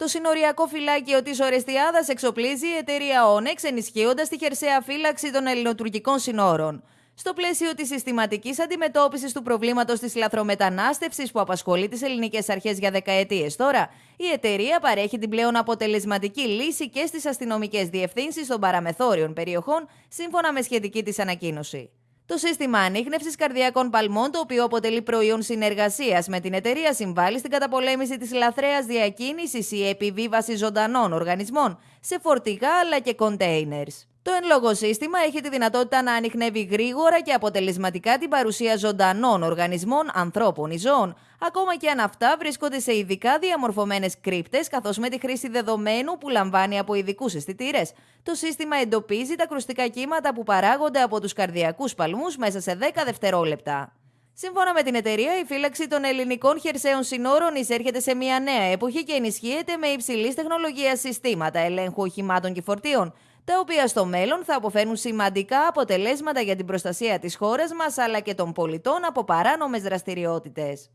Το συνοριακό φυλάκιο της Ορεστιάδας εξοπλίζει η εταιρεία Onyx, ενισχύοντας τη χερσαία φύλαξη των ελληνοτουρκικών συνόρων. Στο πλαίσιο της συστηματικής αντιμετώπισης του προβλήματος της λαθρομετανάστευσης που απασχολεί τις ελληνικές αρχές για δεκαετίες τώρα, η εταιρεία παρέχει την πλέον αποτελεσματική λύση και στις αστυνομικές διευθύνσεις των παραμεθόριων περιοχών, σύμφωνα με σχετική της ανακοίνωση. Το σύστημα ανείχνευσης καρδιακών παλμών, το οποίο αποτελεί προϊόν συνεργασίας με την εταιρεία, συμβάλλει στην καταπολέμηση της λαθρέας διακίνησης ή επιβίβασης ζωντανών οργανισμών σε φορτηγά αλλά και containers. Το εν λόγω σύστημα έχει τη δυνατότητα να ανοιχνεύει γρήγορα και αποτελεσματικά την παρουσία ζωντανών οργανισμών, ανθρώπων ή ζώων, ακόμα και αν αυτά βρίσκονται σε ειδικά διαμορφωμένες κρύπτες, καθώς με τη χρήση δεδομένου που λαμβάνει από ειδικούς αισθητήρες, το σύστημα εντοπίζει τα κρουστικά κύματα που παράγονται από τους καρδιακούς παλμούς μέσα σε 10 δευτερόλεπτα. Σύμφωνα με την εταιρεία, η φύλαξη των ελληνικών χερσαίων συνόρων εισέρχεται σε μια νέα εποχή και ενισχύεται με υψηλής τεχνολογίας συστήματα ελέγχου οχημάτων και φορτίων, τα οποία στο μέλλον θα αποφέρουν σημαντικά αποτελέσματα για την προστασία της χώρας μας αλλά και των πολιτών από παράνομες δραστηριότητες.